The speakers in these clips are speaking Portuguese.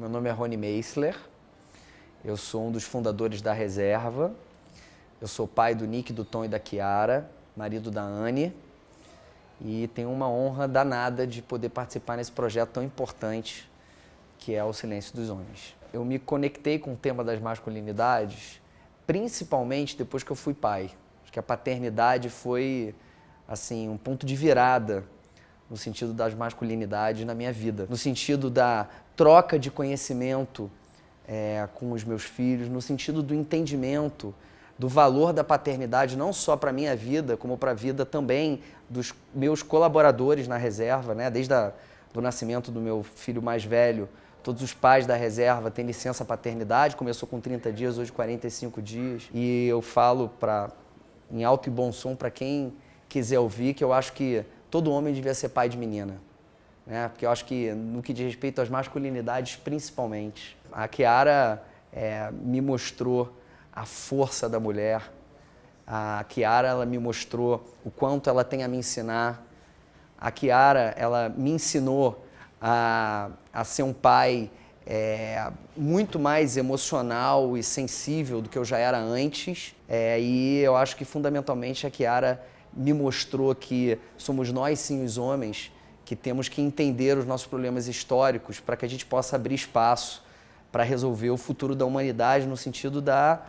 Meu nome é Rony Meisler, eu sou um dos fundadores da Reserva, eu sou pai do Nick, do Tom e da Kiara, marido da Anne, e tenho uma honra danada de poder participar nesse projeto tão importante que é o Silêncio dos Homens. Eu me conectei com o tema das masculinidades, principalmente depois que eu fui pai. Acho que a paternidade foi assim um ponto de virada no sentido das masculinidades na minha vida, no sentido da troca de conhecimento é, com os meus filhos, no sentido do entendimento do valor da paternidade, não só para a minha vida, como para a vida também dos meus colaboradores na reserva, né? desde o nascimento do meu filho mais velho, todos os pais da reserva têm licença paternidade, começou com 30 dias, hoje 45 dias, e eu falo para em alto e bom som para quem quiser ouvir que eu acho que todo homem devia ser pai de menina. Né? Porque eu acho que no que diz respeito às masculinidades principalmente, a Kiara é, me mostrou a força da mulher. A Kiara ela me mostrou o quanto ela tem a me ensinar. A Kiara ela me ensinou a, a ser um pai é, muito mais emocional e sensível do que eu já era antes. É, e eu acho que fundamentalmente a Kiara me mostrou que somos nós sim os homens que temos que entender os nossos problemas históricos para que a gente possa abrir espaço para resolver o futuro da humanidade no sentido da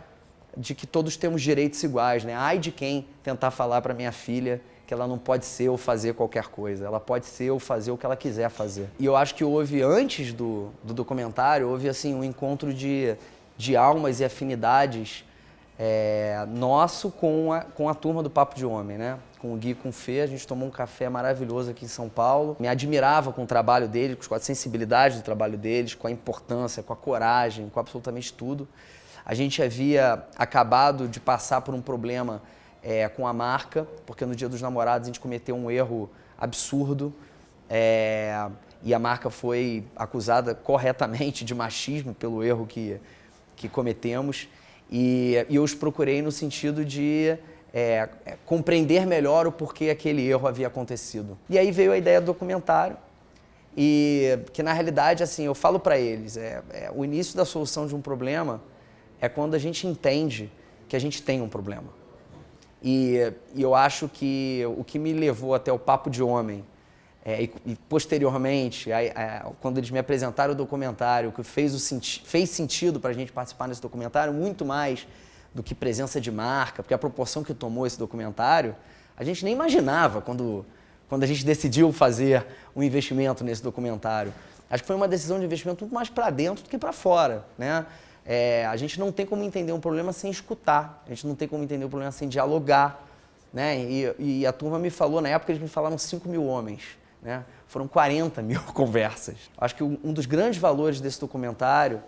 de que todos temos direitos iguais, né? Ai de quem tentar falar para minha filha que ela não pode ser ou fazer qualquer coisa, ela pode ser ou fazer o que ela quiser fazer. E eu acho que houve, antes do, do documentário, houve assim um encontro de, de almas e afinidades é, nosso com a, com a turma do Papo de Homem, né? Com o Gui com o Fê, a gente tomou um café maravilhoso aqui em São Paulo. Me admirava com o trabalho deles, com a sensibilidade do trabalho deles, com a importância, com a coragem, com absolutamente tudo. A gente havia acabado de passar por um problema é, com a marca, porque no Dia dos Namorados a gente cometeu um erro absurdo é, e a marca foi acusada corretamente de machismo pelo erro que, que cometemos. E, e eu os procurei no sentido de é, é compreender melhor o porquê aquele erro havia acontecido. E aí veio a ideia do documentário, e que na realidade, assim, eu falo para eles, é, é, o início da solução de um problema é quando a gente entende que a gente tem um problema. E, e eu acho que o que me levou até o Papo de Homem, é, e, e, posteriormente, quando eles me apresentaram o documentário, que fez, o senti fez sentido para a gente participar nesse documentário, muito mais do que presença de marca, porque a proporção que tomou esse documentário, a gente nem imaginava quando, quando a gente decidiu fazer um investimento nesse documentário. Acho que foi uma decisão de investimento muito mais para dentro do que para fora. Né? É, a gente não tem como entender um problema sem escutar, a gente não tem como entender um problema sem dialogar. Né? E, e a turma me falou, na época eles me falaram 5 mil homens, né? foram 40 mil conversas. Acho que um dos grandes valores desse documentário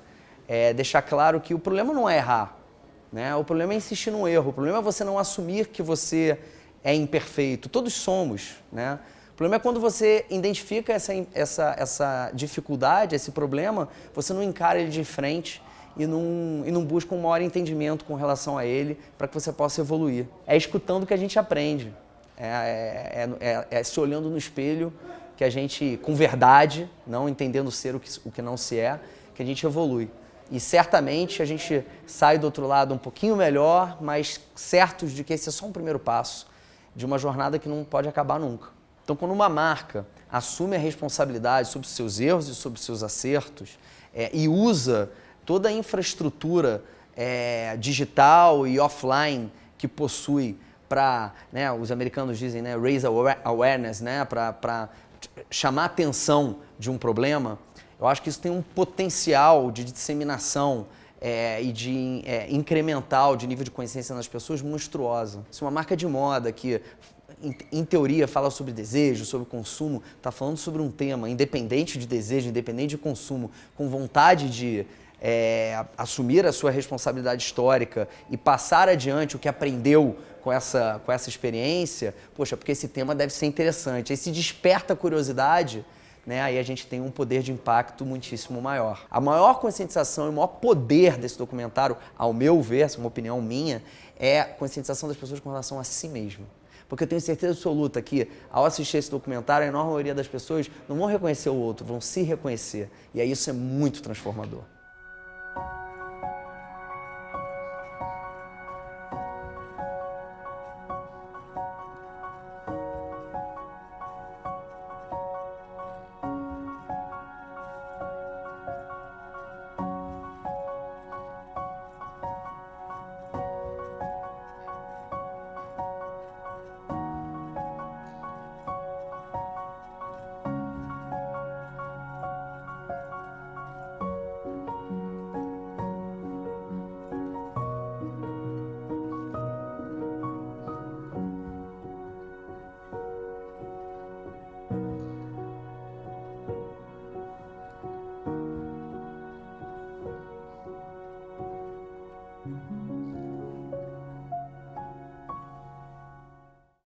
é deixar claro que o problema não é errar, né? o problema é insistir no erro, o problema é você não assumir que você é imperfeito, todos somos. Né? O problema é quando você identifica essa, essa, essa dificuldade, esse problema, você não encara ele de frente e não, e não busca um maior entendimento com relação a ele para que você possa evoluir. É escutando que a gente aprende, é, é, é, é, se olhando no espelho que a gente, com verdade, não entendendo ser o que, o que não se é, que a gente evolui. E certamente a gente sai do outro lado um pouquinho melhor, mas certos de que esse é só um primeiro passo de uma jornada que não pode acabar nunca. Então, quando uma marca assume a responsabilidade sobre seus erros e sobre seus acertos é, e usa toda a infraestrutura é, digital e offline que possui para, né, os americanos dizem, né, raise awareness, né, para chamar atenção de um problema, eu acho que isso tem um potencial de disseminação é, e de é, incremental de nível de consciência nas pessoas monstruosa. Se uma marca de moda que, em, em teoria, fala sobre desejo, sobre consumo, está falando sobre um tema independente de desejo, independente de consumo, com vontade de é, assumir a sua responsabilidade histórica e passar adiante o que aprendeu com essa, com essa experiência, poxa, porque esse tema deve ser interessante. Aí se desperta a curiosidade, né, aí a gente tem um poder de impacto muitíssimo maior. A maior conscientização e o maior poder desse documentário, ao meu ver, essa é uma opinião minha, é a conscientização das pessoas com relação a si mesmo. Porque eu tenho certeza absoluta que, ao assistir esse documentário, a enorme maioria das pessoas não vão reconhecer o outro, vão se reconhecer. E aí isso é muito transformador.